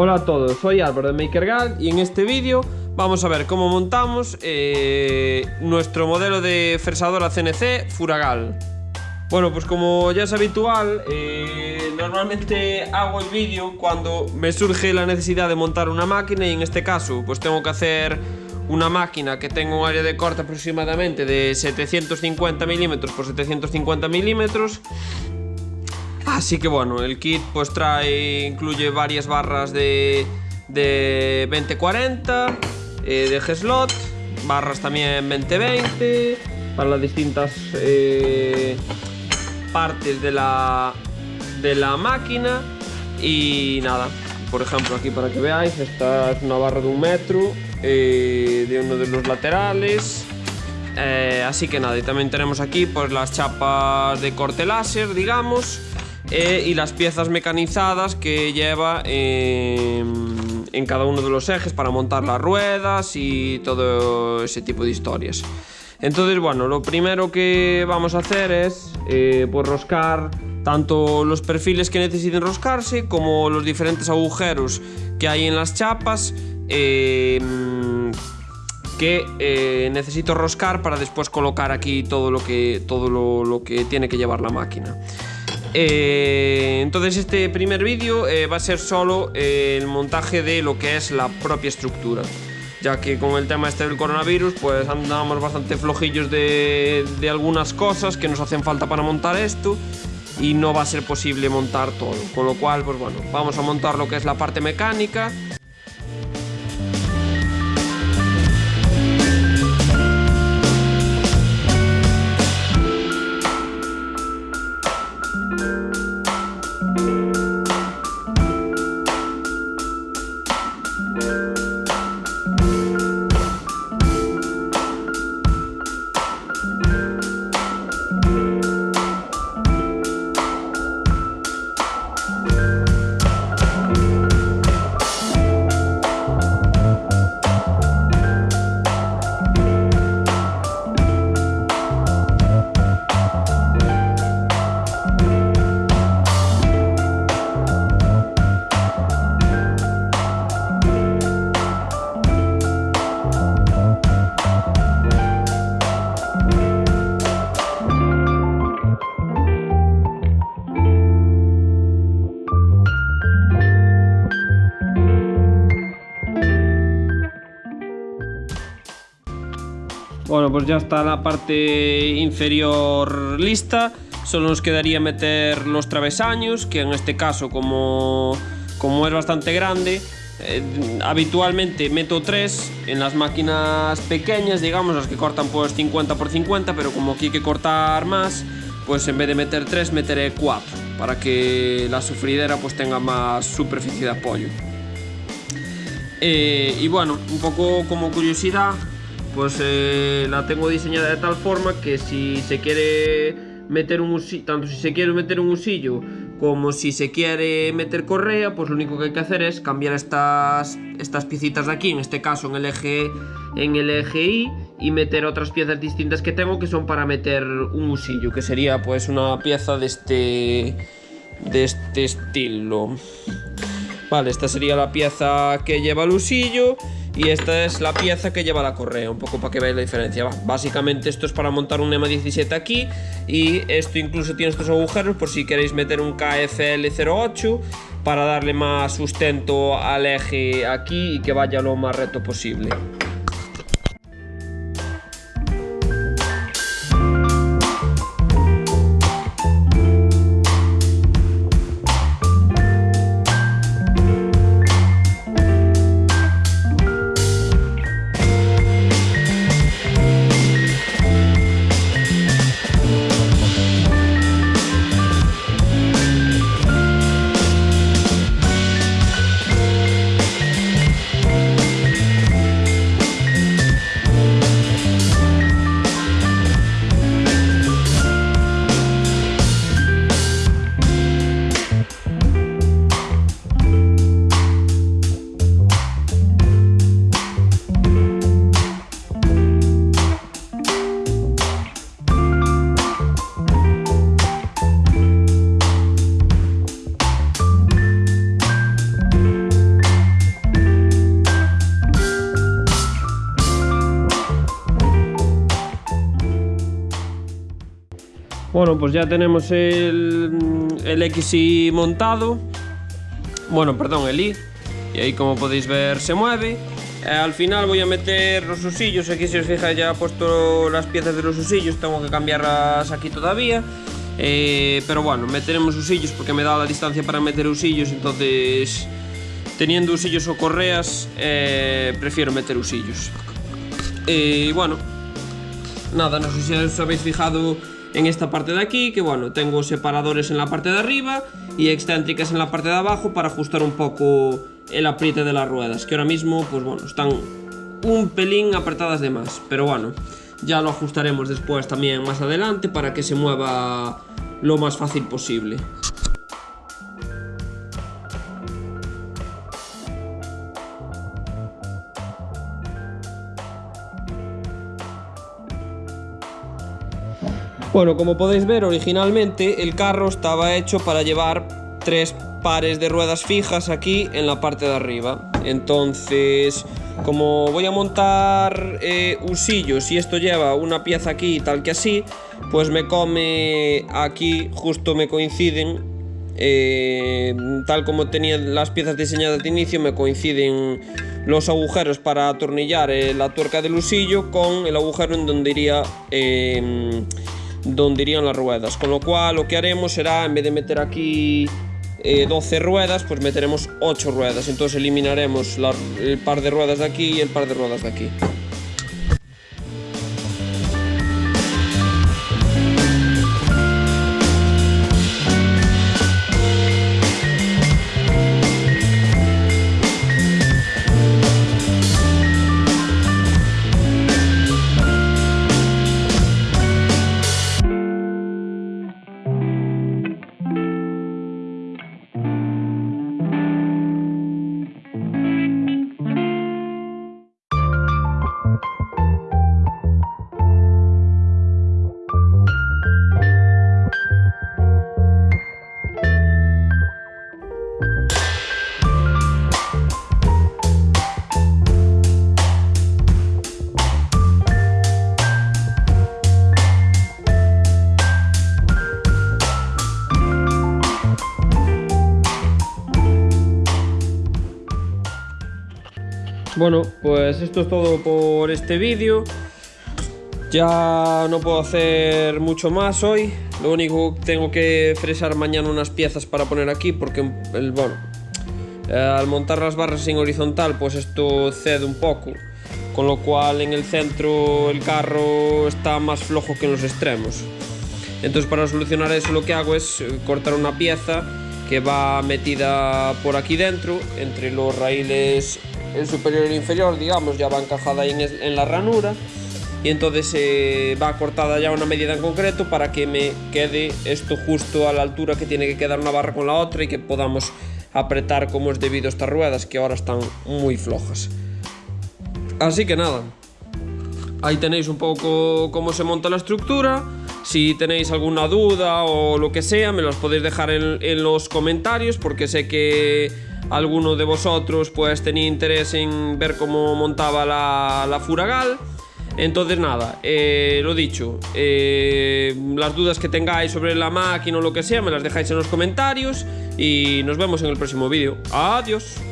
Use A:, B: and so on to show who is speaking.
A: Hola a todos, soy Álvaro de MakerGal y en este vídeo vamos a ver cómo montamos eh, nuestro modelo de fresadora CNC Furagal. Bueno, pues como ya es habitual, eh, normalmente hago el vídeo cuando me surge la necesidad de montar una máquina y en este caso pues tengo que hacer una máquina que tenga un área de corte aproximadamente de 750 milímetros por 750 milímetros Así que bueno, el kit pues trae, incluye varias barras de, de 2040, eh, de G-Slot, barras también 2020, para las distintas eh, partes de la, de la máquina. Y nada, por ejemplo aquí para que veáis, esta es una barra de un metro, eh, de uno de los laterales. así que nada, y también tenemos aquí pues las chapas de corte láser, digamos eh, y las piezas mecanizadas que lleva en cada uno de los ejes para montar las ruedas y todo ese tipo de historias. Entonces, bueno, lo primero que vamos a hacer es eh, pues roscar tanto los perfiles que necesiten roscarse como los diferentes agujeros que hay en las chapas eh, que necesito roscar para después colocar aquí todo lo que, todo lo que tiene que llevar la máquina. Eh, entonces este primer vídeo eh, va a ser solo eh, el montaje de lo que es la propia estructura ya que con el tema este del coronavirus pues andamos bastante flojillos de, de algunas cosas que nos hacen falta para montar esto y no va a ser posible montar todo. Con lo cual pues bueno vamos a montar lo que es la parte mecánica Bueno, pues ya está la parte inferior lista. Solo nos quedaría meter los travesaños, que en este caso, como, como es bastante grande, eh, habitualmente meto tres en las máquinas pequeñas, digamos, las que cortan pues 50 por 50, pero como aquí hay que cortar más, pues en vez de meter tres meteré cuatro, para que la sufridera pues tenga más superficie de apoyo. Eh, y bueno, un poco como curiosidad, pues eh, la tengo diseñada de tal forma que si se quiere meter un usillo, tanto si se quiere meter un usillo como si se quiere meter correa, pues lo único que hay que hacer es cambiar estas, estas piecitas de aquí, en este caso en el eje en el eje Y y meter otras piezas distintas que tengo que son para meter un usillo, que sería pues una pieza de este de este estilo. Vale, esta sería la pieza que lleva el usillo y esta es la pieza que lleva la correa, un poco para que veáis la diferencia. Básicamente esto es para montar un EMA 17 aquí y esto incluso tiene estos agujeros por si queréis meter un KFL08 para darle más sustento al eje aquí y que vaya lo más recto posible. Bueno, pues ya tenemos el, el montado. Bueno, perdón, el I. Y ahí como podéis ver se mueve. Eh, al final voy a meter los usillos. Aquí si os fijáis ya he puesto las piezas de los usillos. Tengo que cambiarlas aquí todavía. Eh, pero bueno, meteremos usillos porque me da la distancia para meter usillos. Entonces, teniendo usillos o correas, eh, prefiero meter usillos. Y bueno, nada, no sé si os habéis fijado en esta parte de aquí, que bueno, tengo separadores en la parte de arriba y excéntricas en la parte de abajo para ajustar un poco el apriete de las ruedas, que ahora mismo, pues bueno, están un pelín apretadas de más, pero bueno, ya lo ajustaremos después también más adelante para que se mueva lo más fácil posible. Bueno, como podéis ver, originalmente el carro estaba hecho para llevar tres pares de ruedas fijas aquí en la parte de arriba. Entonces, como voy a montar eh, usillos y esto lleva una pieza aquí tal que así, pues me come aquí, justo me coinciden, eh, tal como tenía las piezas diseñadas de inicio, me coinciden los agujeros para atornillar eh, la tuerca del usillo con el agujero en donde iría donde irían las ruedas. Con lo cual lo que haremos será, en vez de meter aquí 12 eh, ruedas, pues meteremos 8 ruedas. Entonces eliminaremos el par de ruedas de aquí y el par de ruedas de aquí. Bueno, pues esto es todo por este vídeo. Ya no puedo hacer mucho más hoy. Lo único que tengo que fresar mañana unas piezas para poner aquí porque, el, bueno, eh, al montar las barras en horizontal, pues esto cede un poco. Con lo cual en el centro el carro está más flojo que en los extremos. Entonces para solucionar eso lo que hago es eh, cortar una pieza que va metida por aquí dentro, entre los raíles el superior y el inferior, digamos, ya va encajada ahí en, la ranura y entonces eh, va cortada ya una medida en concreto para que me quede esto justo a la altura que tiene que quedar una barra con la otra y que podamos apretar como es debido estas ruedas que ahora están muy flojas. Así que nada, ahí tenéis un poco cómo se monta la estructura. Si tenéis alguna duda o lo que sea, me los podéis dejar en los comentarios porque sé que alguno de vosotros pues tenía interés en ver cómo montaba la, Furagal. Entonces nada, eh, lo dicho, eh, las dudas que tengáis sobre la máquina o lo que sea me las dejáis en los comentarios y nos vemos en el próximo vídeo. Adiós.